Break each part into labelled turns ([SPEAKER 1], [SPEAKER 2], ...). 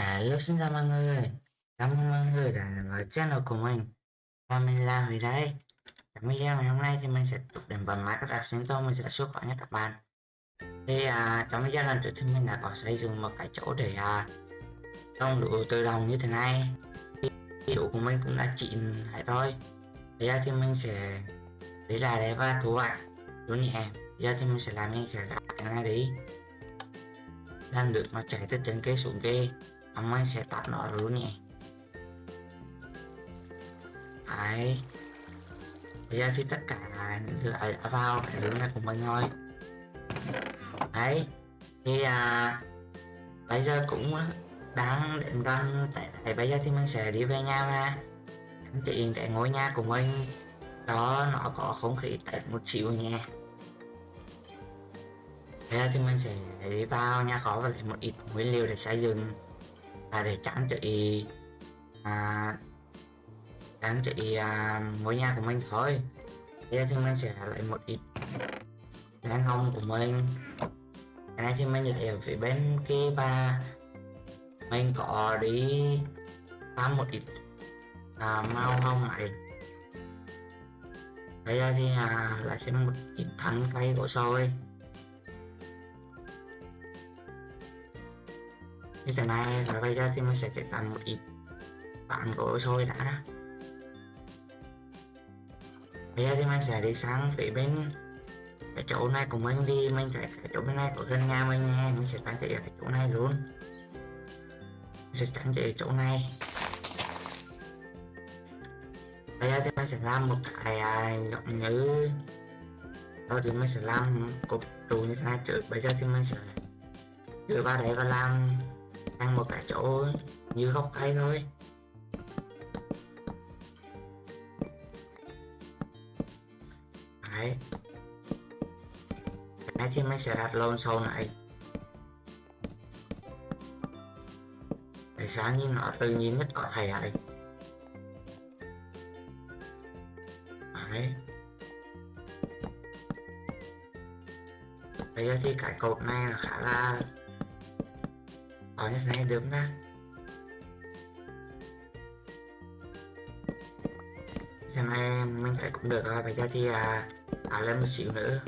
[SPEAKER 1] Hello xin chào mọi người. Cảm ơn mọi người đã đến với channel của mình. Và mình là Huy đây? Trong video ngày hôm nay thì mình sẽ tục đến các tập sinh tôi mình sẽ xuất khỏi nhất các bạn. Thì à, trong video lần trước thì mình đã có xây dựng một cái chỗ để à, trồng đủ tự động như thế này. Thì chỗ của mình cũng đã chịn lại rồi. Bây giờ thì mình sẽ lấy lại đây và thu hoạch lúa nhẹ. Bây giờ thì mình sẽ làm ngay sẽ cái này đi. Làm được nó chạy từ trên cây xuống cây ông ấy sẽ tắt nó luôn nhé đấy. Bây giờ thì tất cả những thứ đã vào cái hướng này của mình thôi đấy. Thì à, bây giờ cũng đang đến gần tại bây giờ thì mình sẽ đi về nhà ra anh chị cái ngôi nhà của mình. Đó nó có không khí tết một xíu nha. Bây giờ thì mình sẽ đi vào nhà có và lấy một ít nguyên liệu để xây dựng là để trang trị à, trang trị à, ngôi nhà của mình thôi. Bây giờ thì mình sẽ lấy một ít đàn hồng của mình. Cái này thì mình lấy ở phía bên kia và mình có đi làm một ít à, màu hồng này bây giờ thì à, lại thêm một ít thắng cây của sôi như thế này và bây giờ thì mình sẽ chỉ cần một ít bạn gỗ sôi đã bây giờ thì mình sẽ đi sang phía bên, cái chỗ này của mình đi, mình sẽ cái chỗ bên này của gần nhà mình nha mình sẽ trang trí ở cái chỗ này luôn. Mình sẽ trang trí chỗ này. Bây giờ thì mình sẽ làm một cái à, giống như đó thì mình sẽ làm cục trụ như thế này trước. Bây giờ thì mình sẽ đưa vào đấy và làm ăn một cái chỗ như gốc cây thôi. Đấy. Cái thì mình sẽ đặt lon sau này. Để sáng như nó tự nhiên nhất có thể ấy đấy. Bây giờ thì cái cột này là khá là ở như này được nha xem này mình thấy cũng được rồi bây giờ thì à, à lên một xíu nữa.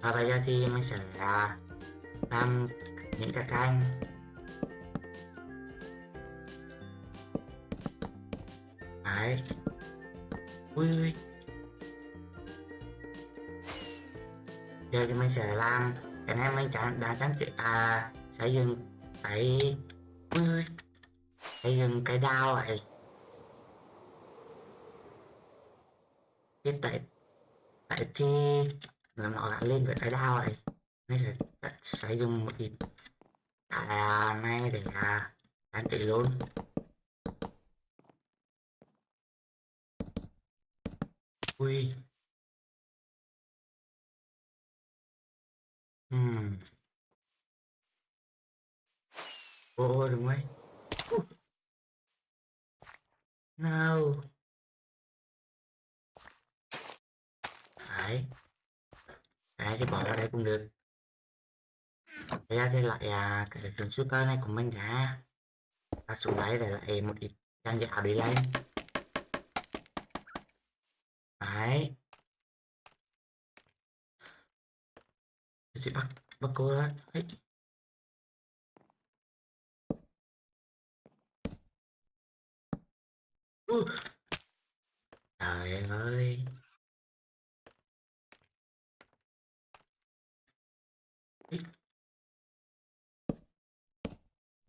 [SPEAKER 1] Và bây giờ thì mình sẽ à, làm những cái canh đấy. Ui ui. Giờ thì mình sẽ làm cái này mình chẳng đã tránh à xây dựng cái mươi xây dựng cái đao này cái tại tại thì nó lại lên với cái đao này nên sẽ sử dụng một ít. Cái này để à, trang trí luôn. Ui. Ừm. Ồ, đúng rồi. No. Đấy. Đấy thì bỏ vào đây cũng được. Thế ra thì lại à, cái trường suốt cơ này của mình đã ta xuống lấy để lại một ít trang gạo đi lên. Đấy. Sẽ bắt bắt cô ra. Ấy. Uh. trời ơi.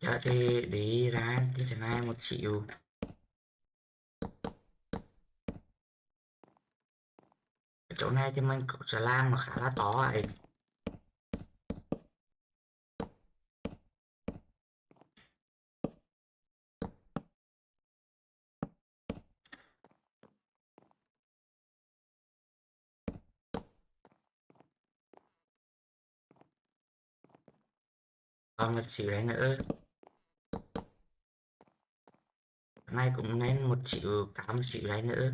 [SPEAKER 1] Dạ thì để ra như thế này một triệu chỗ này thì mình cũng sẽ làm mà khá là to ấy. còn một xíu đấy nữa. Nay cũng nên một xíu cá một xíu đấy nữa.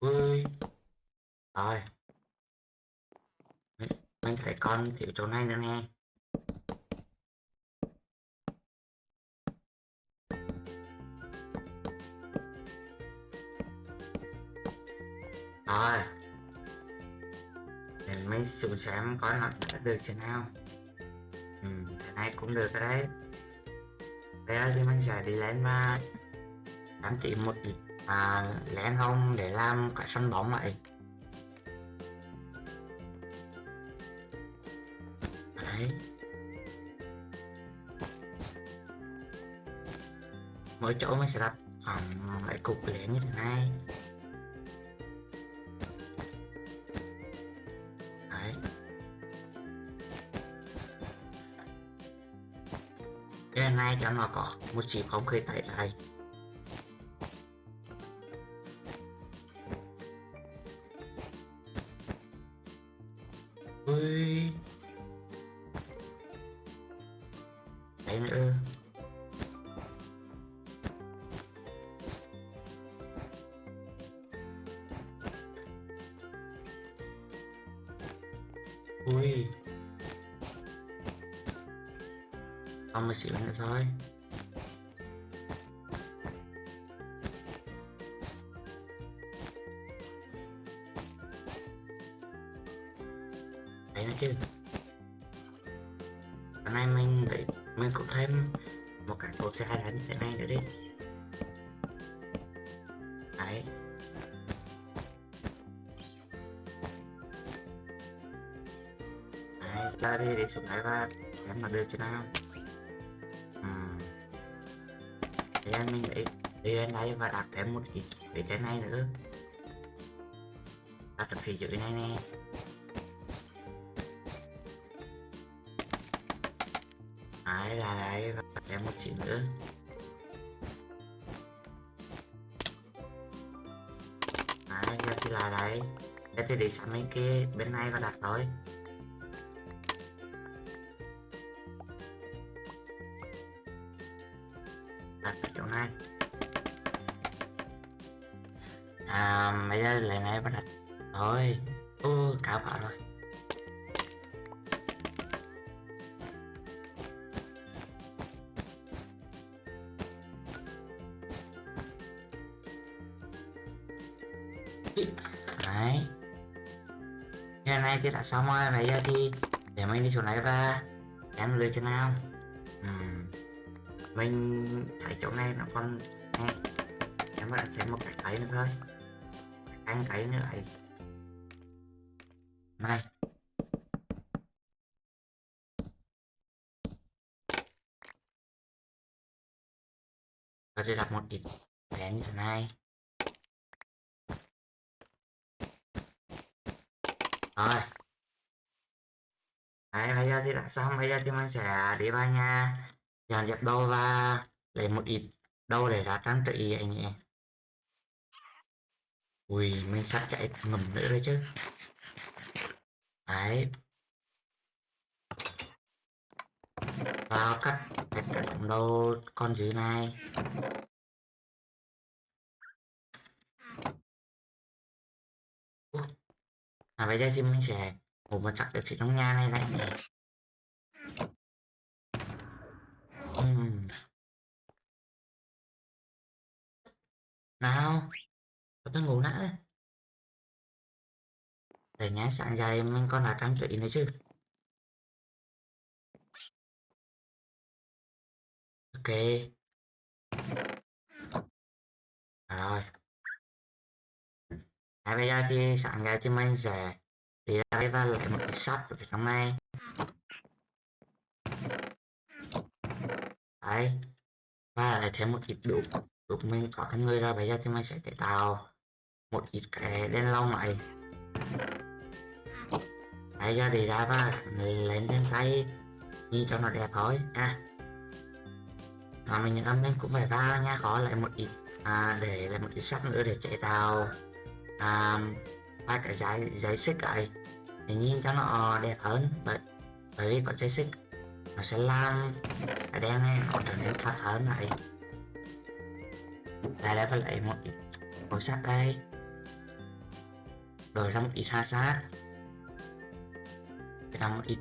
[SPEAKER 1] Ui, rồi. Mình thấy con thiếu chỗ này nữa nghe rồi. Để mấy xuống xem có nó đã được chưa nào? Ừ, thế này cũng được rồi đấy. Bây giờ thì mình sẽ đi lên mà. Đăng ký một à, lén không? Để làm cái sân bóng lại. Đấy. Mỗi chỗ mình sẽ đặt khoảng vài cục lén như thế này. Cái này cho nó có một chỉ không khí tại đây ui đấy ra đi, để xuống đấy và em mà đưa cho nào Ừm. thì em mình để đi lên đây và đặt thêm một cái phía trên này nữa. Đặt ở phía dưới này nè. Đấy, là đấy, và đặt thêm một chỉ nữa. Đấy, giờ thì là đấy. Giờ thì để sang bên kia, bên này và đặt thôi. Đấy. Cái này thì đã xong rồi bây giờ thì để mình đi xuống này và em lựa cho nào. Ừm. mình thấy chỗ này nó còn nghe, em đã thêm một cái cấy nữa thôi. Ăn cấy nữa ấy. Này. Và sẽ đặt một ít đèn như thế này. Rồi. Đấy bây giờ thì đã xong. Bây giờ thì mình sẽ đi vào nhà. Dọn dẹp đồ và lấy một ít đâu để ra trang trí anh em, ui mình sắp chạy ngầm nữa đấy chứ. Đấy. Vào cắt cắt cả đâu con dưới này. À bây giờ thì mình sẽ ngủ một chắc được phía trong nhà này lại này uhm. nào cho tôi ngủ đã. Để nhá sáng dài mình còn là trang trí nữa chứ. Ok. À, rồi à, bây giờ thì sáng ra thì mình sẽ đi ra đây và lấy một cái sắt ở trong này đấy. Và lại thêm một ít đục. Đục mình có trong người ra bây giờ thì mình sẽ cải tạo. Một ít cái đen lông này bây giờ đi ra và lên trên tay. Nhìn cho nó đẹp thôi. À. Mà mình âm lên cũng phải ra nha. Có lại một ít à, để lại một ít sắt nữa để chạy tàu à, ba cái giấy giấy xích lại thì nhìn cho nó ờ, đẹp hơn. Bởi bởi vì có giấy xích nó sẽ làm cái đen này nó trở nên thật hơn này đây là phải lấy một ít màu sắc đây. Rồi ra một ít ha sát ra một ít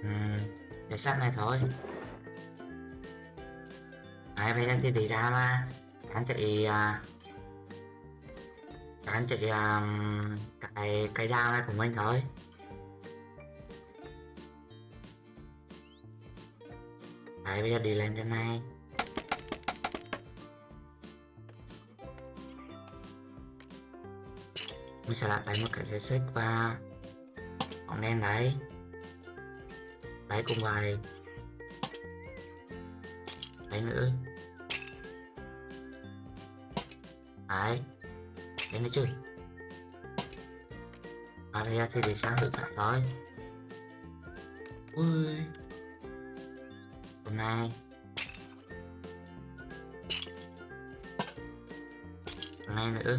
[SPEAKER 1] uhm, để sắc này thôi. Đấy, bây giờ thì đi ra mà. Anh chị à, anh chị um, cái cái dao này của mình thôi. Đấy, bây giờ đi lên trên này. Mình sẽ đặt lại một cái dây xích và bóng đen đấy. Đấy cùng vài đấy nữa đấy đấy nữa chứ. Và thì để sáng được cả thôi. Ui. Hôm nay. Hôm nay nữa.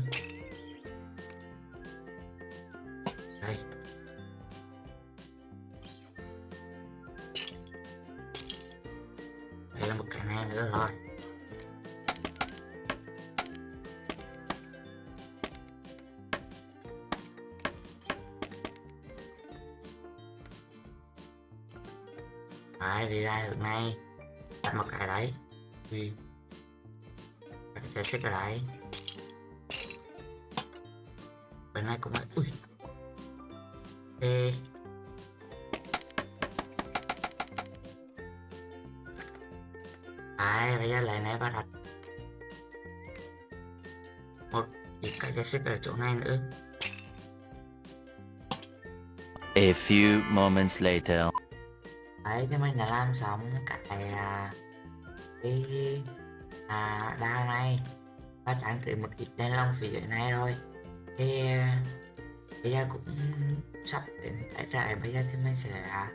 [SPEAKER 1] Đấy, bây giờ lại này bắt đặt. Một ít cái dây xích ở chỗ này nữa.
[SPEAKER 2] A few moments later.
[SPEAKER 1] đấy thì mình đã làm xong cái à, cái à, đao này. Và trang trí một ít đèn lồng phía dưới này rồi. Thì bây giờ cũng sắp đến trại. Bây giờ thì mình sẽ à,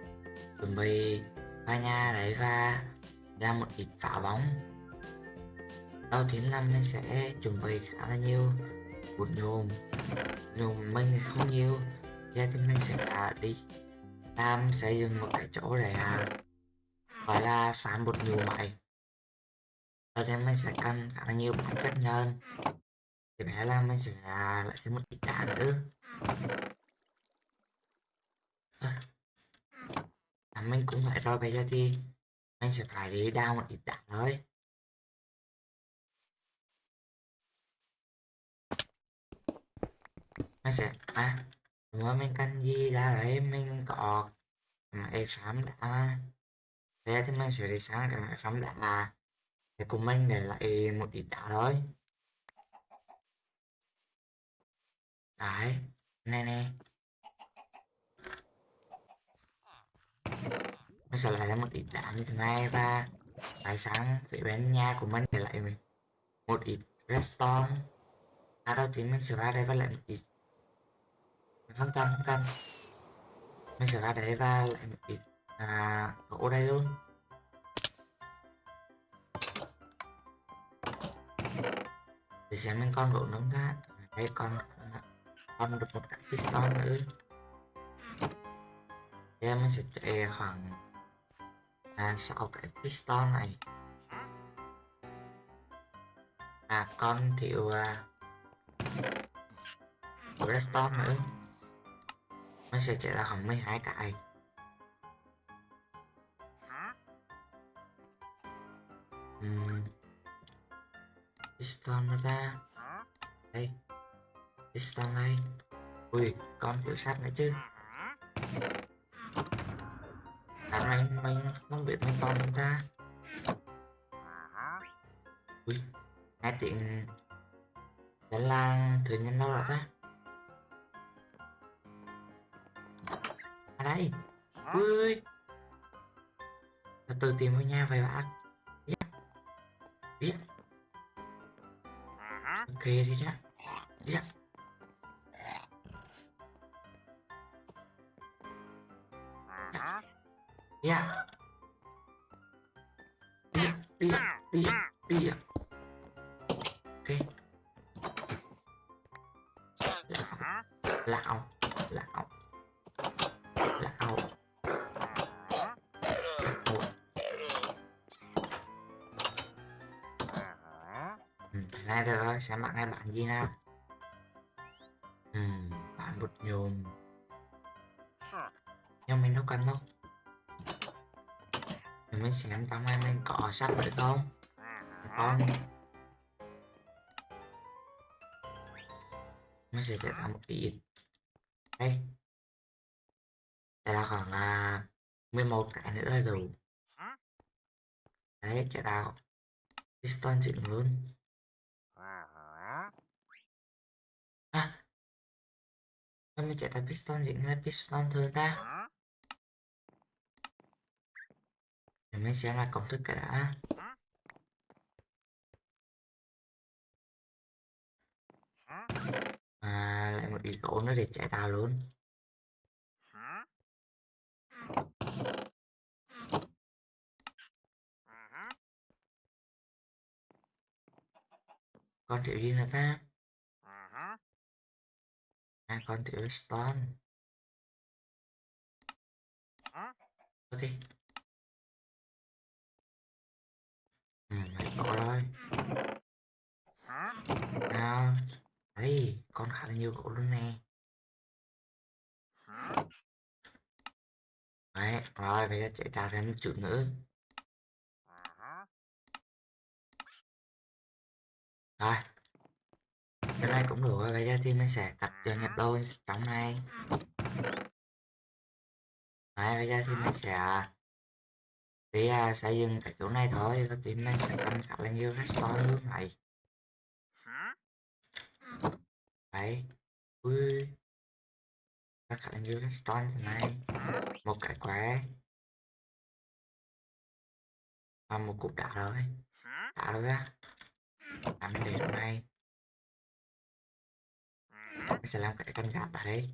[SPEAKER 1] chuẩn bị vào nhà đấy và ra một ít phá bóng. Đầu tiên Lâm mình sẽ chuẩn bị khá là nhiều. Bột nhôm nhôm mình không nhiều. Giờ thì mình sẽ à, đi. Làm xây dựng một cái chỗ để à, gọi là sản bột nhôm vậy. Sau đó mình sẽ cần khá là nhiều bản chất nhân thì bé là mình sẽ à, lại thêm một ít đá nữa. À, mình cũng phải rồi bây giờ thì mình sẽ phải đi đau một ít đá thôi. Mình sẽ à nữa mình cần gì ra đấy? Mình có à, máy phám đã. Mà thế thì mình sẽ đi sáng cái máy đã. Là để cùng mình để lại một ít đá thôi. Đấy nè nè nó sẽ lại là một ít đá như thế này và tại sáng phía bên nhà của mình để lại mình. Một ít redstone. À đầu tiên mình sẽ ra đây và lại một ít không cần không cần. Mình sẽ ra đây và lại một ít à, gỗ đây luôn. Để xem mình con gỗ nướng ra. À, đây con à, con được một cái piston nữa. Thế mình sẽ chạy khoảng à, 6 cái piston này? À con thiếu à, redstone nữa. Nó sẽ chạy ra khoảng 12 cái. Uhm. piston nó ra. Đây piston đây ui con thiếu sắt nữa chứ. Dạo này mình không biết mình còn chúng ta. Ui Nghe tiếng Đó là thử nhân đâu rồi ta. À đây, Ui. Là từ tìm ngôi nhà vậy bạn Biết Biết. Ok, đi ra Yeah Nha. Đi, đi, đi, đi. Ok. Lão, lão, lão, lão. Ừ, ra được rồi, xem bạn ngay bạn gì nào. um bạn bột nhôm nhưng mình đâu cần đâu thì mình xem trong này mình có sắt vậy không? Con nó sẽ chạy ra à, một ít đây đây là khoảng là 11 cái nữa là đủ đấy, chạy ra piston dựng luôn. À sao mình chạy ra piston dựng là piston thường ta để mình sẽ là công thức cái đã. À lại một ít gỗ nữa để chạy đào luôn. Con tiểu gì là ta. À con tiểu stone ok. Rồi nào đấy con khá là nhiều gỗ luôn nè. Đấy rồi bây giờ chạy ra thêm một chút nữa. Rồi. Cái này cũng được rồi bây giờ thì mình sẽ cắt cho nhập đôi trong này. Đấy bây giờ thì mình sẽ đi à, xây dựng cái chỗ này thôi rồi thì mình sẽ cần khá là nhiều redstone luôn này đấy ui. Nó khá là nhiều redstone thế này. Một cái quái và một cục đá rồi đá rồi ra làm để trong này mình sẽ làm cái canh gạt tại đây.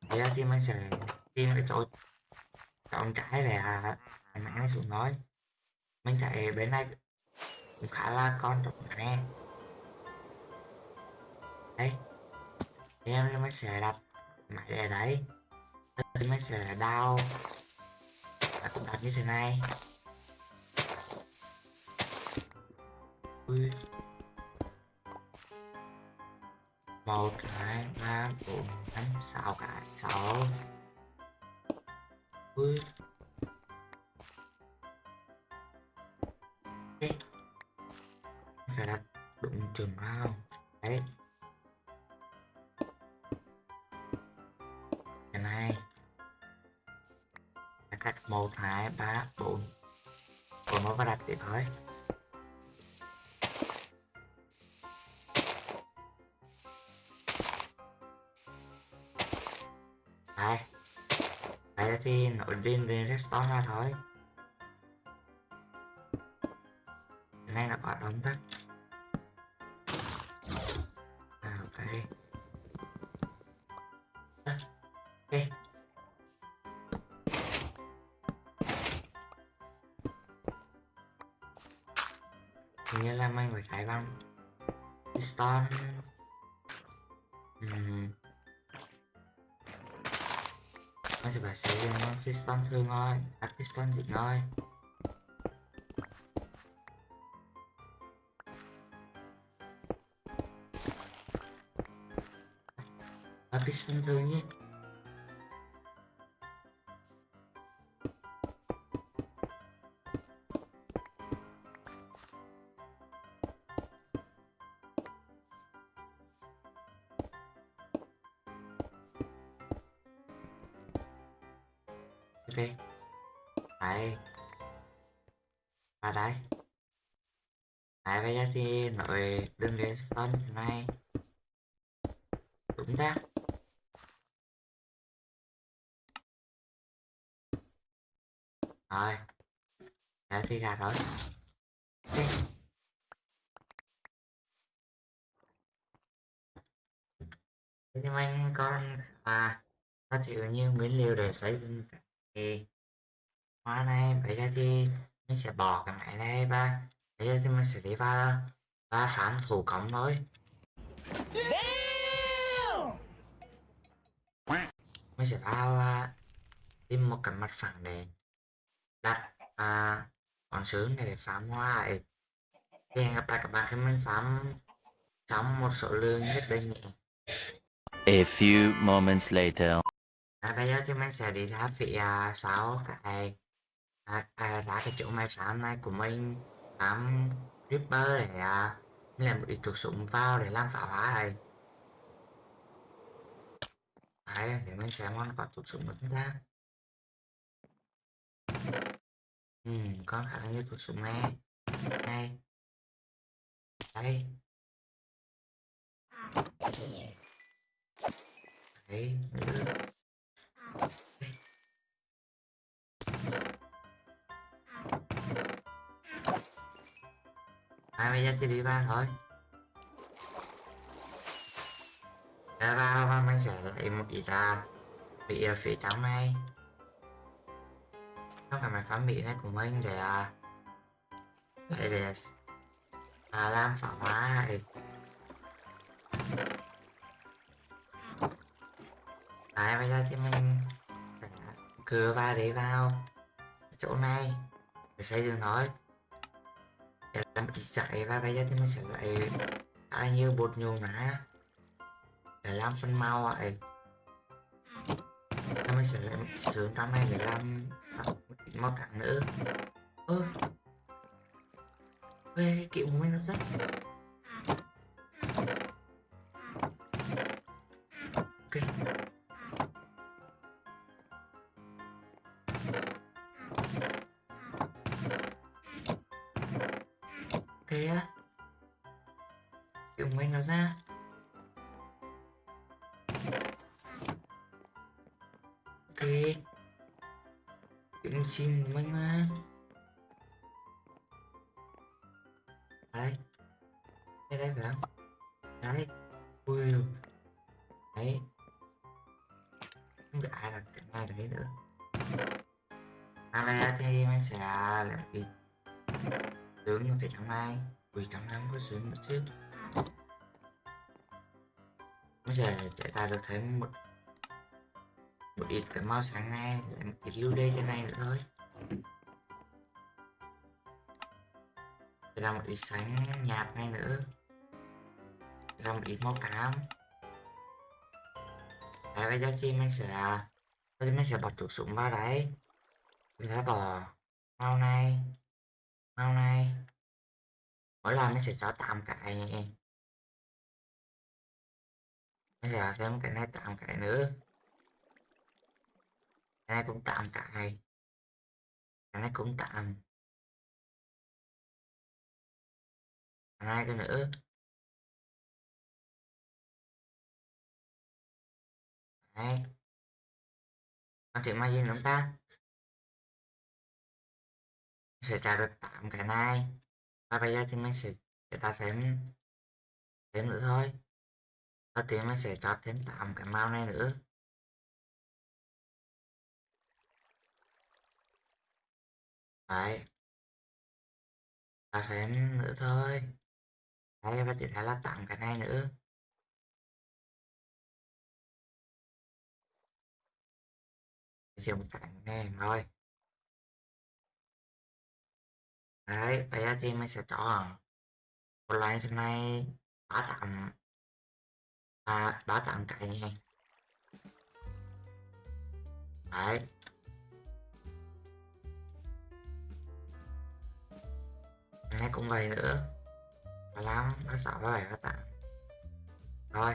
[SPEAKER 1] Bây giờ thì mình sẽ tìm cái chỗ chọn cái để à, mẹ nó xuống nói. Mình thấy bên này cũng khá là con trọng nè. Đấy thì em mới sẽ đặt máy ở đấy thì mới sẽ đau và cũng đặt như thế này. Ui. Một hai ba bốn năm sáu cái. Sáu với phải đặt đụng chừng vào lên ra thôi. Cái này là quả đóng đất. À, ok. À, ok. Hình như là mình phải chạy băng piston Ừm nó sẽ phải sử dụng piston thương thôi đặt piston dịch thôi đặt piston thương nhé. Nhưng anh con à có thiếu nhiều nguyên liệu để xây dựng cái hoa này bây giờ thì mình sẽ bỏ cái máy này và bây giờ thì mình sẽ đi vào và phán thủ công thôi. Mình sẽ vào à, tìm một cái mặt phẳng để đặt à, con sướng để phám hoa lại thì hẹn gặp lại các bạn khi mình phám xong một số lượng nhất định nhé
[SPEAKER 2] A few moments later.
[SPEAKER 1] À, bây giờ thì mình sẽ đi ra phía à, sau. Cái à, à, ra cái chỗ máy sáng này của mình. Tám Ripper để à, làm một ít thuốc súng vào để làm pháo hóa này. Đấy để mình sẽ con có thuốc súng của chúng ta ừ, có khả năng như thuốc súng này. Này. Đây. Đấy Ai bây giờ thì đi ba thôi. Ra ba, ba mình sẽ lấy một ít ra bị à, phỉ phía này. Không phải máy phán bị này của mình à? để à, để à, làm phá hóa này. Đấy, bây giờ thì mình cưa va để vào chỗ này để xây dựng nói để làm ít chạy và bây giờ thì mình sẽ lại ai như bột nhung nã để làm phân mau vậy Và mình sẽ lại sướng trong này để làm một ít màu trắng nữa. Ơ. Ê, cái kiểu mình nó rất à thì mình sẽ làm gì sướng như phải trong này ui trong này có sướng nữa chứ mình sẽ chạy ta được thấy một một ít cái mau sáng nay lại một ít lưu đê trên này nữa thôi. Ra một ít sáng nhạt này nữa. Ra một ít màu cám Đấy, bây giờ thì mình sẽ bây giờ mình sẽ bật thuốc súng vào đấy mình sẽ bỏ mau này màu này mỗi lần nó sẽ cho tạm cãi nghe bây giờ thêm cái này tạm cãi nữa. Cái này cũng tạm cãi cái này cũng tạm. Cái này cái nữa? Đấy. Con chuyện margin làm ta? Sẽ trả được 8 cái này. Và bây giờ thì mình sẽ để ta thêm thêm nữa thôi. Đầu tiên mình sẽ cho thêm 8 cái màu này nữa. Đấy. Ta thêm nữa thôi. Đấy, và tiếp theo là 8 cái này nữa. Chỉ một này thôi đấy vậy thì mình sẽ chọn một loại thế này ba tặng à, ba tặng cái này. Đấy. Cái này cũng vậy nữa. Ba năm ba sáu ba bảy ba tám rồi.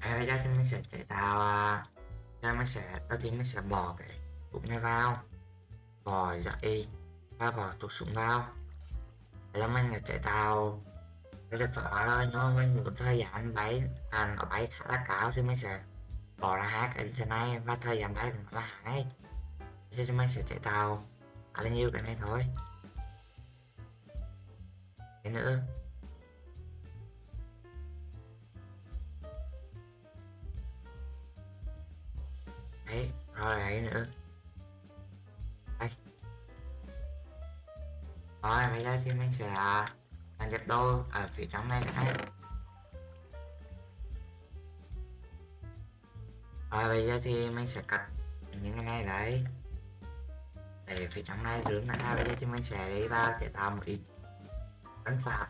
[SPEAKER 1] À, bây giờ thì mình sẽ chạy tạo à, ra mình sẽ đầu tiên mình sẽ bỏ cái cục này vào bỏ dậy ba bỏ thuộc súng nào. Là mình là chạy tàu cái được phở thôi nhưng mà mình muốn thời gian bay à, nó bay khá là cao thì mình sẽ bỏ ra hai cái thế này. Và thời gian bay cũng là hai. Cho thì mình sẽ chạy tàu khá là nhiều cái này thôi. Cái nữa. Đấy rồi đấy nữa. Rồi bây giờ thì mình sẽ làm giật đô ở phía trong này đã. Rồi bây giờ thì mình sẽ cắt những cái này đấy. Để phía trong này rướng ra bây giờ thì mình sẽ đi vào để tạo một ít. Ấn phạt.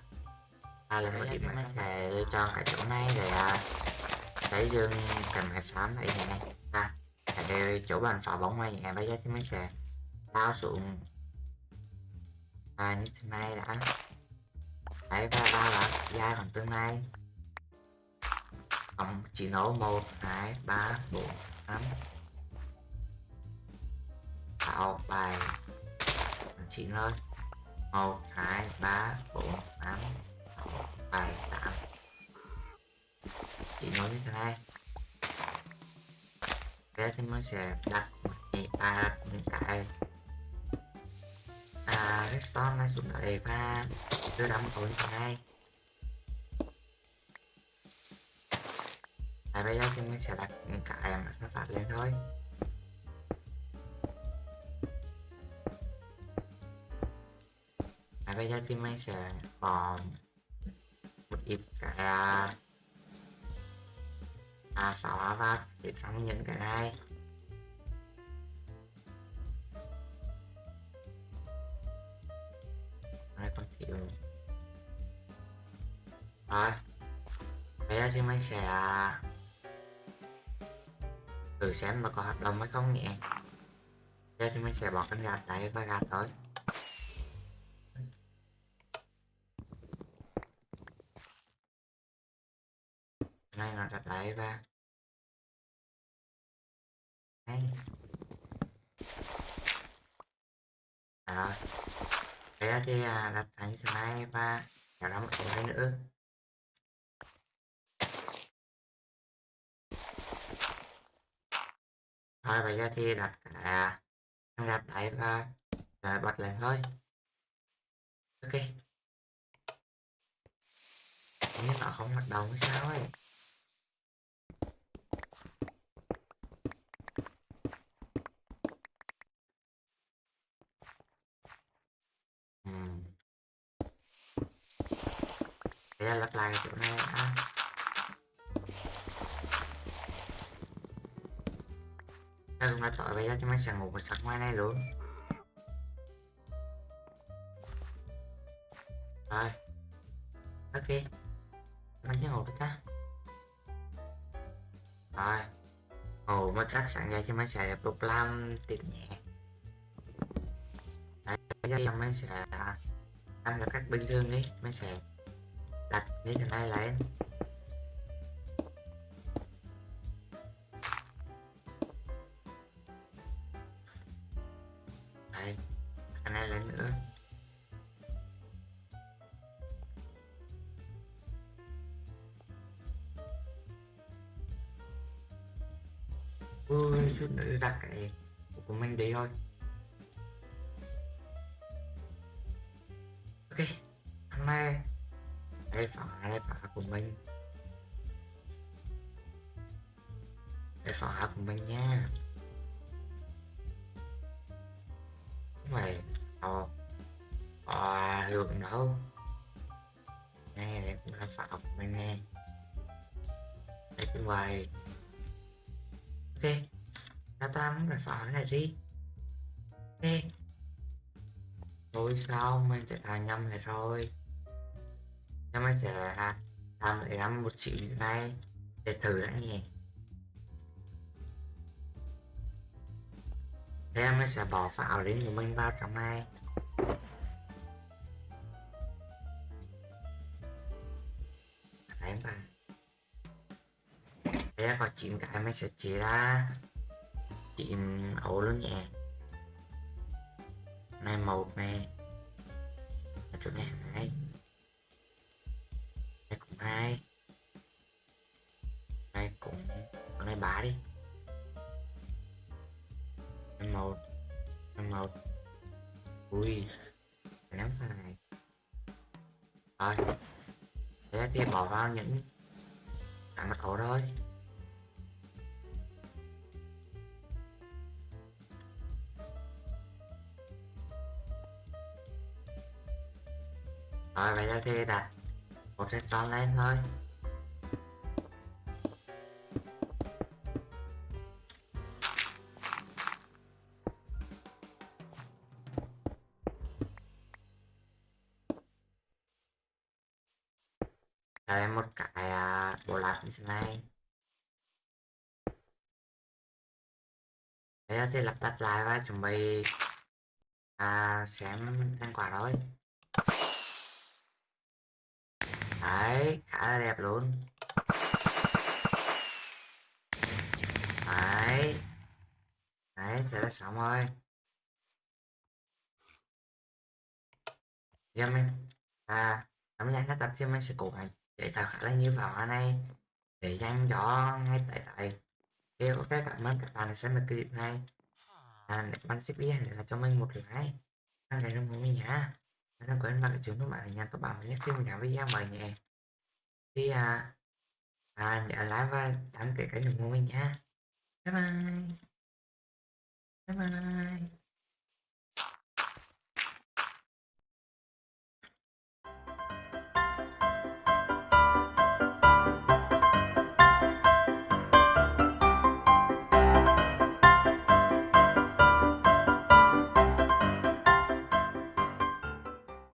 [SPEAKER 1] À, là một ít mình sẽ chọn cái chỗ này để à, xây dựng cần cái xám này. Nè à, để chỗ bàn phá bóng này nè bây giờ thì mình sẽ lao xuống và như thế này đã. Đấy và ba là giai đoạn tương lai. Tổng chỉ nấu một, hai, ba, bốn, năm. Tạo bài. Chỉ thôi một, hai, ba, bốn, năm. Sáu bảy tám. Chỉ nói như thế này. Thế thì mới sẽ đặt một cái ba những cái à, redstone này xuống đây và đưa đóng cầu như ngay. Này à, bây giờ thì mình sẽ đặt cả cái nó phát lên thôi. À, bây giờ thì mình sẽ bỏ một ít cái à, à vào để trong những cái này. Rồi. Bây giờ thì mình sẽ, thử xem mà có hoạt động hay không nhỉ? bây giờ thì mình sẽ bỏ cánh gạt đấy và gạt thôi. Này, nó đặt lại và đây rồi bây thì đặt thành slide và kéo ra một cái nữa. Thôi, bây giờ thì đặt cả đặt đáy à, và rồi bật lên thôi. Ok. Nếu nó không hoạt động hay sao ấy Ừm. Bây giờ lặp lại chỗ này đã. Thế cũng đã tội bây giờ chúng mình sẽ ngủ một sạch ngoài này luôn. Rồi. Ok Mình sẽ ngủ với ta Rồi. Ngủ một chắc sáng ra thì mình sẽ tiếp tục làm tiếp nhẹ. Đấy, bây giờ mình sẽ làm được cách bình thường đi. Mình sẽ nghĩ như thế lại? Ờ, ờ, đây phở của mình nha mày họ họ lượng đâu? Nè để cũng là phở của mình nè để cũng vậy ok ta ta muốn phải phở này đi. Ok. Thôi sao mình sẽ làm nhầm này rồi. Nhưng mình sẽ làm lại làm một chỉ này. Để thử đã nhỉ em sẽ bỏ pháo đến của mình vào trong này. Đấy mà em có 9 cái mình sẽ chia ra. 9 ổ luôn nhé. Này một này. Ở chỗ này hai. Này cũng hai. Này cũng con này bá đi này một này một ui nắm ném này. Rồi thế thì bỏ vào những cái mật khẩu thôi. Rồi bây giờ thì đặt một cái son lên thôi. Đặt lại và chuẩn bị à, xem thành quả rồi. Đấy khá là đẹp luôn. Đấy. Đấy thế là xong rồi. Giờ mình à cảm giác các tập thì mình sẽ cố gắng để tạo khá là nhiều vào này để dành cho ngay tại đây. Thì ok cảm ơn các bạn đã xem được clip này à, bạn thích video là cho mình một like đăng này đồng hồ mình nhá đừng quên vào cái chuông các bạn để nhận thông bảo nhé khi mình làm video mời nhé thì à, à để like và đăng ký kênh đồng hồ mình nhá. Bye bye. Bye bye.